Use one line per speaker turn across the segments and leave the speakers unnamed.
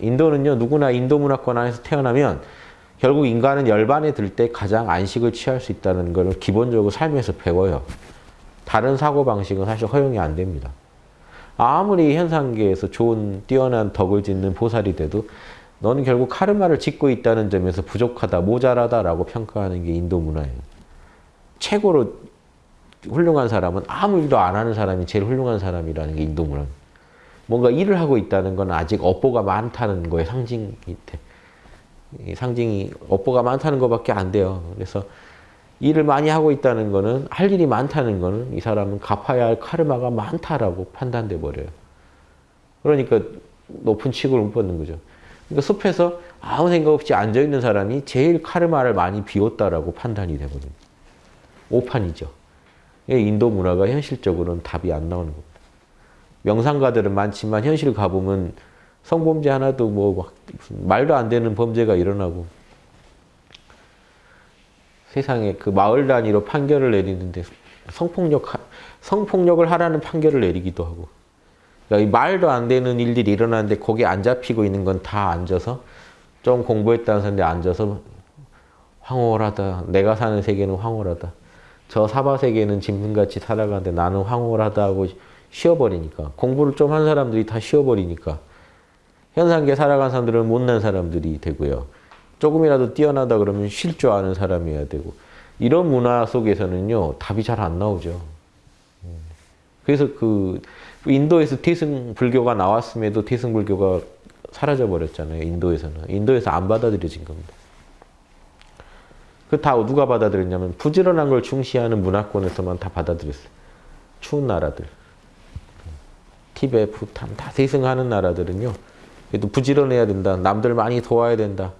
인도는요 누구나 인도 문화권 안에서 태어나면 결국 인간은 열반에 들 때 가장 안식을 취할 수 있다는 걸 기본적으로 삶에서 배워요. 다른 사고방식은 사실 허용이 안 됩니다. 아무리 현상계에서 좋은 뛰어난 덕을 짓는 보살이 돼도 너는 결국 카르마를 짓고 있다는 점에서 부족하다, 모자라다라고 평가하는 게 인도 문화예요. 최고로 훌륭한 사람은 아무 일도 안 하는 사람이 제일 훌륭한 사람이라는 게 인도 문화입니다. 뭔가 일을 하고 있다는 건 아직 업보가 많다는 거에 상징이 돼. 상징이 업보가 많다는 것밖에 안 돼요. 그래서 일을 많이 하고 있다는 거는 할 일이 많다는 거는 이 사람은 갚아야 할 카르마가 많다라고 판단돼 버려요. 그러니까 높은 취급을 못 받는 거죠. 그러니까 숲에서 아무 생각 없이 앉아 있는 사람이 제일 카르마를 많이 비웠다라고 판단이 되거든요. 오판이죠. 인도 문화가 현실적으로는 답이 안 나오는 겁니다. 명상가들은 많지만 현실 가보면 성범죄 하나도 뭐 말도 안 되는 범죄가 일어나고 세상에 그 마을 단위로 판결을 내리는데 성폭력 성폭력을 하라는 판결을 내리기도 하고 그러니까 말도 안 되는 일들이 일어나는데 거기 안 잡히고 있는 건 다 앉아서 좀 공부했다는 사람들이 앉아서 황홀하다. 내가 사는 세계는 황홀하다. 저 사바 세계는 짐승같이 살아가는데 나는 황홀하다 하고 쉬어버리니까 공부를 좀 한 사람들이 다 쉬어버리니까 현상계 살아간 사람들은 못난 사람들이 되고요. 조금이라도 뛰어나다 그러면 쉴 줄 아는 사람이어야 되고 이런 문화 속에서는요 답이 잘 안 나오죠. 그래서 그 인도에서 태승 불교가 나왔음에도 태승 불교가 사라져 버렸잖아요. 인도에서는 인도에서 안 받아들여진 겁니다. 그 다 누가 받아들였냐면 부지런한 걸 중시하는 문화권에서만 다 받아들였어요. 추운 나라들. 티베, 부탄 다 세승하는 나라들은요. 그래도 부지런해야 된다. 남들 많이 도와야 된다.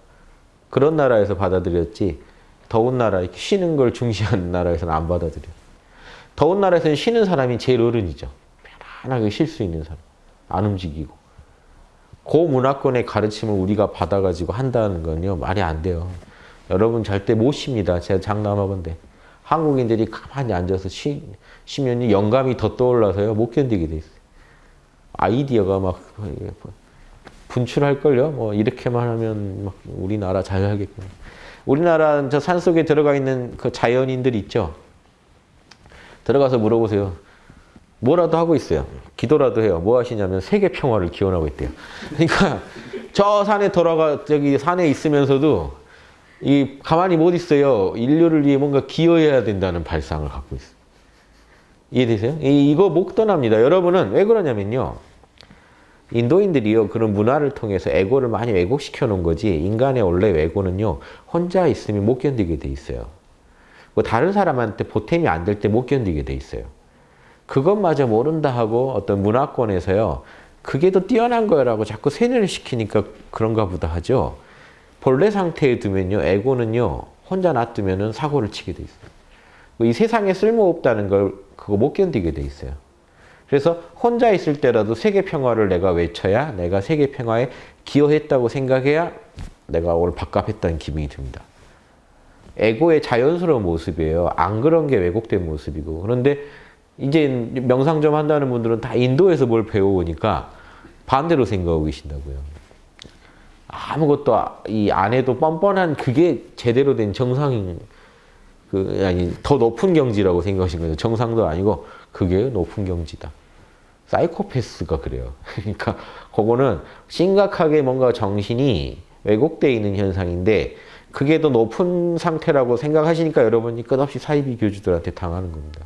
그런 나라에서 받아들였지 더운 나라, 이렇게 쉬는 걸 중시하는 나라에서는 안 받아들여. 더운 나라에서는 쉬는 사람이 제일 어른이죠. 편안하게 쉴 수 있는 사람. 안 움직이고. 그 문화권의 가르침을 우리가 받아가지고 한다는 건요. 말이 안 돼요. 여러분 절대 못 쉽니다. 제가 장담하건데. 한국인들이 가만히 앉아서 쉬, 쉬면 영감이 더 떠올라서요. 못 견디게 돼 있어요. 아이디어가 막 분출할걸요. 뭐 이렇게만 하면 막 우리나라 잘 살겠구나. 우리나라 저 산속에 들어가 있는 그 자연인들 있죠. 들어가서 물어보세요. 뭐라도 하고 있어요. 기도라도 해요. 뭐 하시냐면 세계 평화를 기원하고 있대요. 그러니까 저 산에 돌아가 저기 산에 있으면서도 이 가만히 못 있어요. 인류를 위해 뭔가 기여해야 된다는 발상을 갖고 있어요. 이해되세요? 이, 못 떠납니다. 여러분은 왜 그러냐면요. 인도인들이요 그런 문화를 통해서 에고를 많이 왜곡시켜 놓은 거지 인간의 원래 왜고는요 혼자 있으면 못 견디게 돼 있어요. 뭐 다른 사람한테 보탬이 안 될 때 못 견디게 돼 있어요. 그것마저 모른다 하고 어떤 문화권에서요 그게 더 뛰어난 거라고 자꾸 세뇌를 시키니까 그런가 보다 하죠. 본래 상태에 두면요 에고는요 혼자 놔두면 사고를 치게 돼 있어요. 이 세상에 쓸모없다는 걸 그거 못 견디게 돼 있어요. 그래서 혼자 있을 때라도 세계 평화를 내가 외쳐야 내가 세계 평화에 기여했다고 생각해야 내가 오늘 밥값했다는 기분이 듭니다. 에고의 자연스러운 모습이에요. 안 그런 게 왜곡된 모습이고. 그런데 이제 명상 좀 한다는 분들은 다 인도에서 뭘 배워오니까 반대로 생각하고 계신다고요. 아무것도 이 안에도 뻔뻔한 그게 제대로 된 정상인 그 아니 더 높은 경지라고 생각하신 거죠. 정상도 아니고 그게 높은 경지다. 사이코패스가 그래요. 그러니까 그거는 심각하게 뭔가 정신이 왜곡되어 있는 현상인데 그게 더 높은 상태라고 생각하시니까 여러분이 끝없이 사이비 교주들한테 당하는 겁니다.